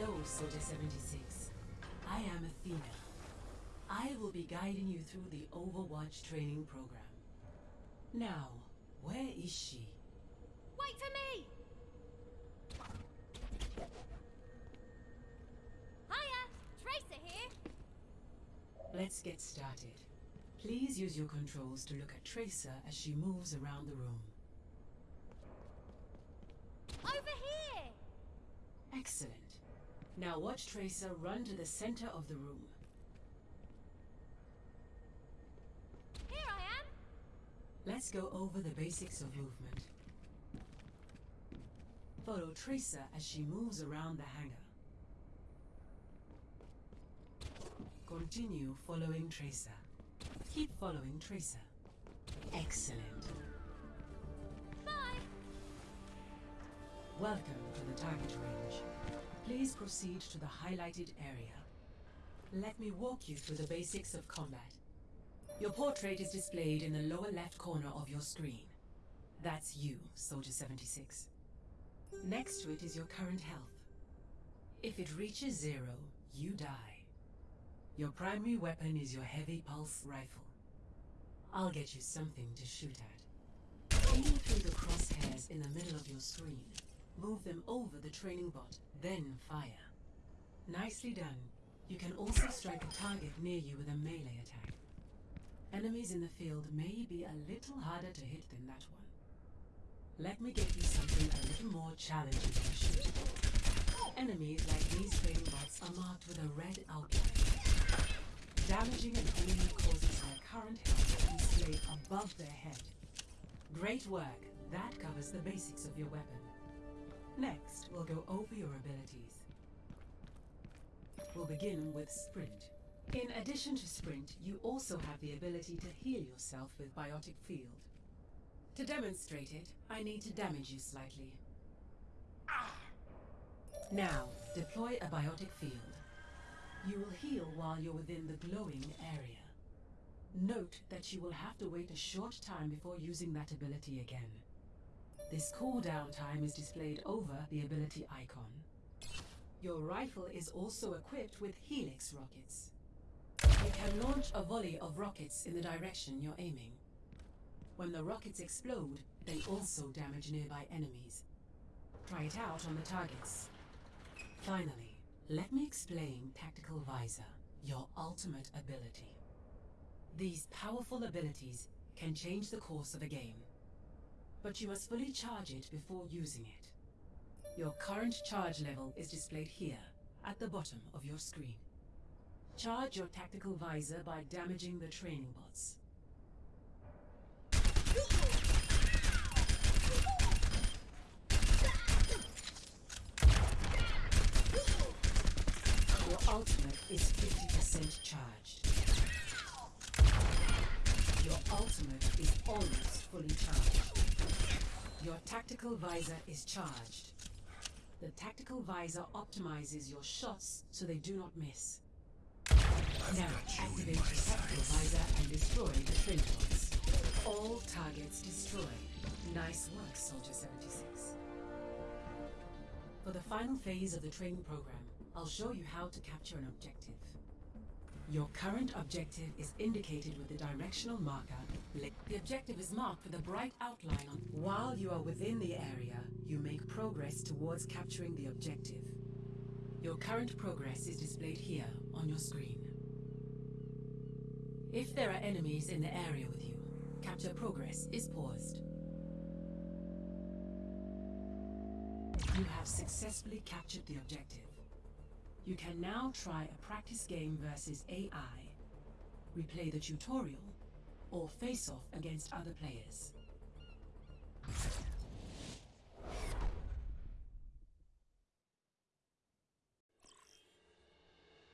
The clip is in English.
Hello, Soldier 76. I am Athena. I will be guiding you through the Overwatch training program. Now, where is she? Wait for me! Hiya! Tracer here! Let's get started. Please use your controls to look at Tracer as she moves around the room. Over here! Excellent. Now watch Tracer run to the center of the room. Here I am! Let's go over the basics of movement. Follow Tracer as she moves around the hangar. Continue following Tracer. Keep following Tracer. Excellent. Bye! Welcome to the target range. Please proceed to the highlighted area. Let me walk you through the basics of combat. Your portrait is displayed in the lower left corner of your screen. That's you, Soldier 76. Next to it is your current health. If it reaches zero, you die. Your primary weapon is your heavy pulse rifle. I'll get you something to shoot at. Aim through the crosshairs in the middle of your screen. Move them over the training bot, then fire. Nicely done. You can also strike a target near you with a melee attack. Enemies in the field may be a little harder to hit than that one. Let me get you something a little more challenging to shoot. Enemies like these training bots are marked with a red outline. Damaging an enemy causes their current health to be displayed above their head. Great work. That covers the basics of your weapon. Next, we'll go over your abilities. We'll begin with Sprint. In addition to Sprint, you also have the ability to heal yourself with Biotic Field. To demonstrate it, I need to damage you slightly. Now, deploy a Biotic Field. You will heal while you're within the glowing area. Note that you will have to wait a short time before using that ability again. This cooldown time is displayed over the ability icon. Your rifle is also equipped with Helix rockets. You can launch a volley of rockets in the direction you're aiming. When the rockets explode, they also damage nearby enemies. Try it out on the targets. Finally, let me explain Tactical Visor, your ultimate ability. These powerful abilities can change the course of a game. But you must fully charge it before using it. Your current charge level is displayed here, at the bottom of your screen. Charge your tactical visor by damaging the training bots. Your ultimate is 50% charged. Your ultimate is almost fully charged. Your tactical visor is charged. The tactical visor optimizes your shots so they do not miss. Now activate your tactical visor and destroy the twin. All targets destroyed. Nice work, Soldier 76. For the final phase of the training program, I'll show you how to capture an objective. Your current objective is indicated with the directional marker. The objective is marked with a bright outline on. While you are within the area, you make progress towards capturing the objective. Your current progress is displayed here on your screen. If there are enemies in the area with you, capture progress is paused. You have successfully captured the objective. You can now try a practice game versus AI, replay the tutorial, or face off against other players.